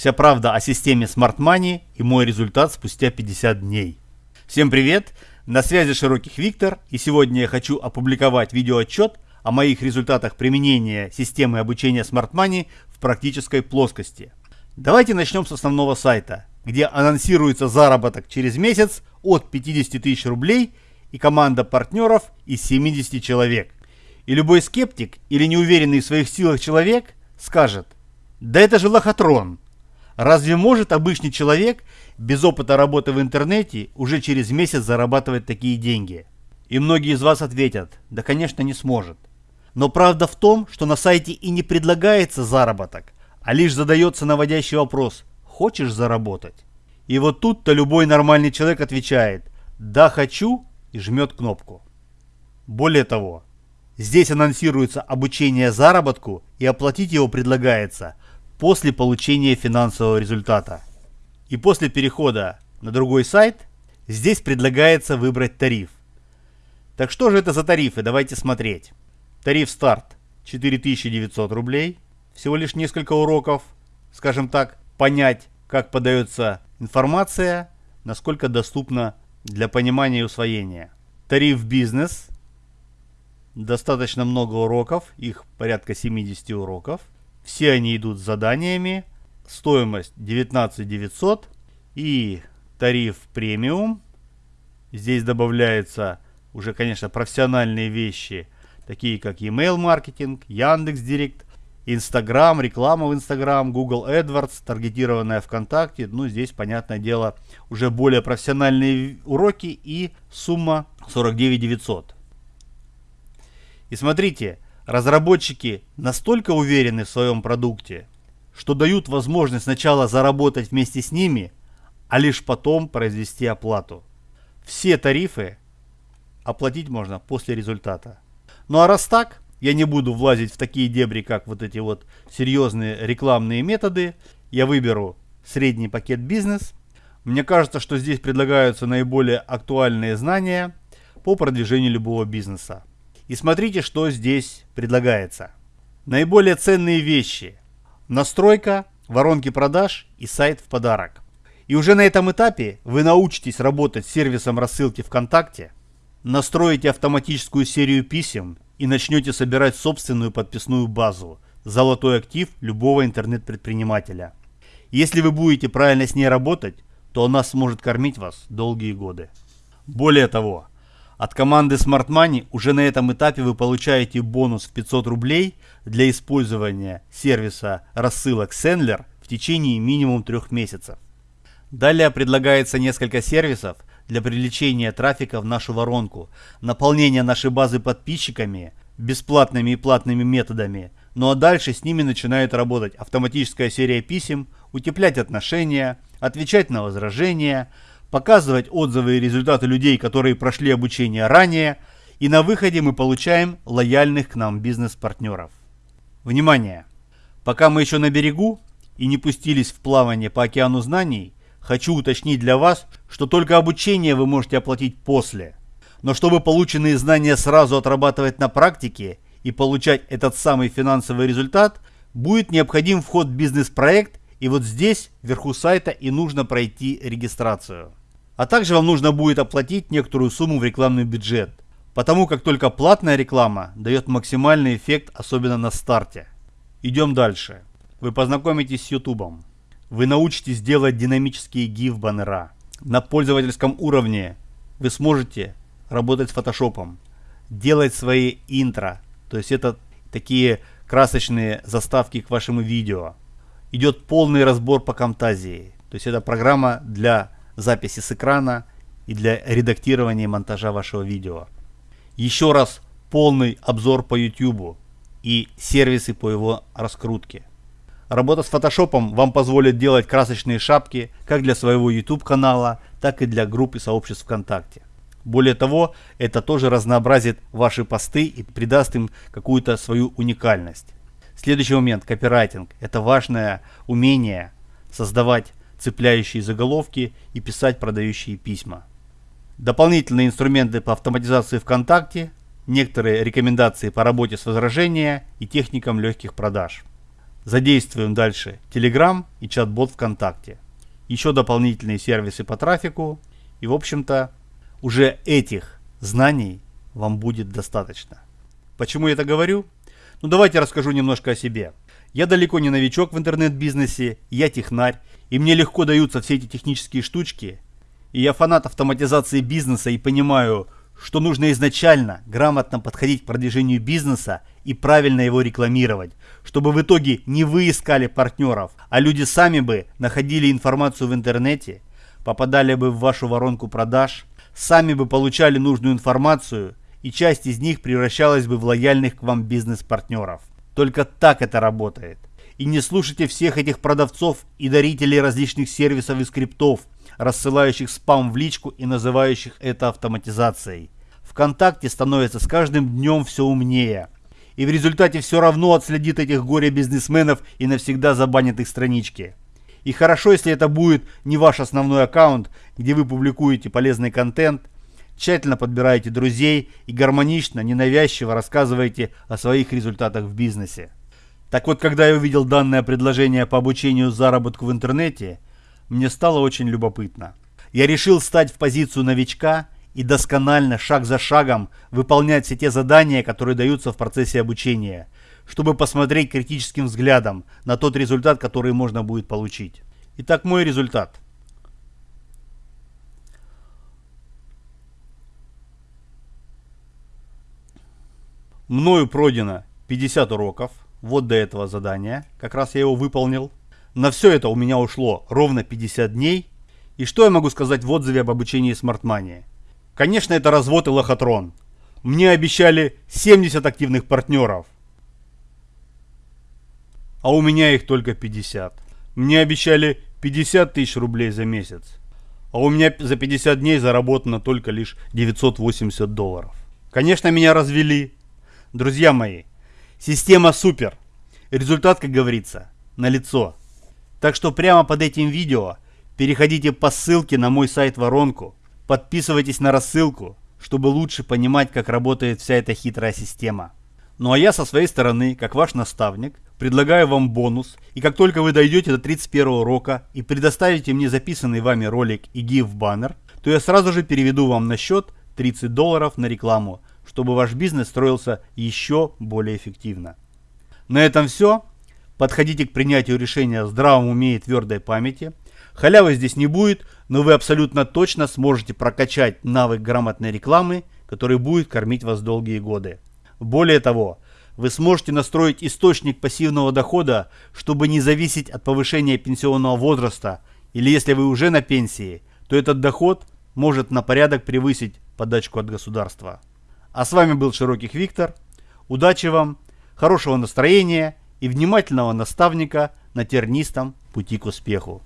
Вся правда о системе Smart Money и мой результат спустя 50 дней. Всем привет! На связи Широких Виктор и сегодня я хочу опубликовать видеоотчет о моих результатах применения системы обучения Smart Money в практической плоскости. Давайте начнем с основного сайта, где анонсируется заработок через месяц от 50 тысяч рублей и команда партнеров из 70 человек. И любой скептик или неуверенный в своих силах человек скажет, да это же лохотрон. Разве может обычный человек без опыта работы в интернете уже через месяц зарабатывать такие деньги? И многие из вас ответят, да конечно не сможет. Но правда в том, что на сайте и не предлагается заработок, а лишь задается наводящий вопрос «Хочешь заработать?». И вот тут-то любой нормальный человек отвечает «Да, хочу» и жмет кнопку. Более того, здесь анонсируется обучение заработку и оплатить его предлагается после получения финансового результата. И после перехода на другой сайт здесь предлагается выбрать тариф. Так что же это за тарифы? Давайте смотреть. Тариф старт 4900 рублей. Всего лишь несколько уроков, скажем так, понять, как подается информация, насколько доступна для понимания и усвоения. Тариф бизнес. Достаточно много уроков, их порядка 70 уроков. Все они идут с заданиями. Стоимость 19 900 и тариф премиум. Здесь добавляются уже, конечно, профессиональные вещи, такие как email маркетинг, Яндекс Директ, Инстаграм, реклама в Инстаграм, Google AdWords, таргетированная ВКонтакте. Ну, здесь, понятное дело, уже более профессиональные уроки и сумма 49 900. И смотрите, разработчики настолько уверены в своем продукте, что дают возможность сначала заработать вместе с ними, а лишь потом произвести оплату. Все тарифы оплатить можно после результата. Ну а раз так, я не буду влазить в такие дебри, как вот эти вот серьезные рекламные методы. Я выберу средний пакет бизнес. Мне кажется, что здесь предлагаются наиболее актуальные знания по продвижению любого бизнеса. И смотрите, что здесь предлагается. Наиболее ценные вещи. Настройка, воронки продаж и сайт в подарок. И уже на этом этапе вы научитесь работать с сервисом рассылки ВКонтакте, настроите автоматическую серию писем и начнете собирать собственную подписную базу, золотой актив любого интернет-предпринимателя. Если вы будете правильно с ней работать, то она сможет кормить вас долгие годы. Более того, от команды Smart Money уже на этом этапе вы получаете бонус в 500 рублей для использования сервиса рассылок Sendler в течение минимум трех месяцев. Далее предлагается несколько сервисов, для привлечения трафика в нашу воронку, наполнения нашей базы подписчиками, бесплатными и платными методами. Ну а дальше с ними начинает работать автоматическая серия писем, утеплять отношения, отвечать на возражения, показывать отзывы и результаты людей, которые прошли обучение ранее, и на выходе мы получаем лояльных к нам бизнес-партнеров. Внимание! Пока мы еще на берегу и не пустились в плавание по океану знаний, Хочу уточнить для вас, что только обучение вы можете оплатить после. Но чтобы полученные знания сразу отрабатывать на практике и получать этот самый финансовый результат, будет необходим вход в бизнес-проект и вот здесь, вверху сайта, и нужно пройти регистрацию. А также вам нужно будет оплатить некоторую сумму в рекламный бюджет, потому как только платная реклама дает максимальный эффект, особенно на старте. Идем дальше. Вы познакомитесь с YouTube вы научитесь делать динамические GIF-баннера. На пользовательском уровне вы сможете работать с фотошопом, делать свои интро, то есть это такие красочные заставки к вашему видео. Идет полный разбор по Camtasia, то есть это программа для записи с экрана и для редактирования и монтажа вашего видео. Еще раз полный обзор по YouTube и сервисы по его раскрутке. Работа с фотошопом вам позволит делать красочные шапки как для своего YouTube канала, так и для групп и сообществ ВКонтакте. Более того, это тоже разнообразит ваши посты и придаст им какую-то свою уникальность. Следующий момент – копирайтинг. Это важное умение создавать цепляющие заголовки и писать продающие письма. Дополнительные инструменты по автоматизации ВКонтакте, некоторые рекомендации по работе с возражения и техникам легких продаж. Задействуем дальше Telegram и чат-бот ВКонтакте. Еще дополнительные сервисы по трафику. И в общем-то уже этих знаний вам будет достаточно. Почему я это говорю? Ну давайте расскажу немножко о себе. Я далеко не новичок в интернет-бизнесе, я технарь, и мне легко даются все эти технические штучки. И я фанат автоматизации бизнеса и понимаю, что нужно изначально грамотно подходить к продвижению бизнеса и правильно его рекламировать, чтобы в итоге не вы искали партнеров, а люди сами бы находили информацию в интернете, попадали бы в вашу воронку продаж, сами бы получали нужную информацию и часть из них превращалась бы в лояльных к вам бизнес-партнеров. Только так это работает. И не слушайте всех этих продавцов и дарителей различных сервисов и скриптов, рассылающих спам в личку и называющих это автоматизацией. ВКонтакте становится с каждым днем все умнее. И в результате все равно отследит этих горе-бизнесменов и навсегда забанит их странички. И хорошо, если это будет не ваш основной аккаунт, где вы публикуете полезный контент, тщательно подбираете друзей и гармонично, ненавязчиво рассказываете о своих результатах в бизнесе. Так вот, когда я увидел данное предложение по обучению заработку в интернете, мне стало очень любопытно. Я решил стать в позицию новичка и досконально, шаг за шагом, выполнять все те задания, которые даются в процессе обучения, чтобы посмотреть критическим взглядом на тот результат, который можно будет получить. Итак, мой результат – Мною пройдено 50 уроков. Вот до этого задания. Как раз я его выполнил. На все это у меня ушло ровно 50 дней. И что я могу сказать в отзыве об обучении Smart Money? Конечно, это развод и лохотрон. Мне обещали 70 активных партнеров. А у меня их только 50. Мне обещали 50 тысяч рублей за месяц. А у меня за 50 дней заработано только лишь 980 долларов. Конечно, меня развели. Друзья мои, система супер. Результат, как говорится, на лицо. Так что прямо под этим видео переходите по ссылке на мой сайт Воронку, подписывайтесь на рассылку, чтобы лучше понимать, как работает вся эта хитрая система. Ну а я со своей стороны, как ваш наставник, предлагаю вам бонус, и как только вы дойдете до 31 урока и предоставите мне записанный вами ролик и гиф баннер, то я сразу же переведу вам на счет 30 долларов на рекламу, чтобы ваш бизнес строился еще более эффективно. На этом все. Подходите к принятию решения в здравом уме и твердой памяти. Халявы здесь не будет, но вы абсолютно точно сможете прокачать навык грамотной рекламы, который будет кормить вас долгие годы. Более того, вы сможете настроить источник пассивного дохода, чтобы не зависеть от повышения пенсионного возраста, или если вы уже на пенсии, то этот доход может на порядок превысить подачку от государства. А с вами был Широких Виктор. Удачи вам, хорошего настроения и внимательного наставника на тернистом пути к успеху.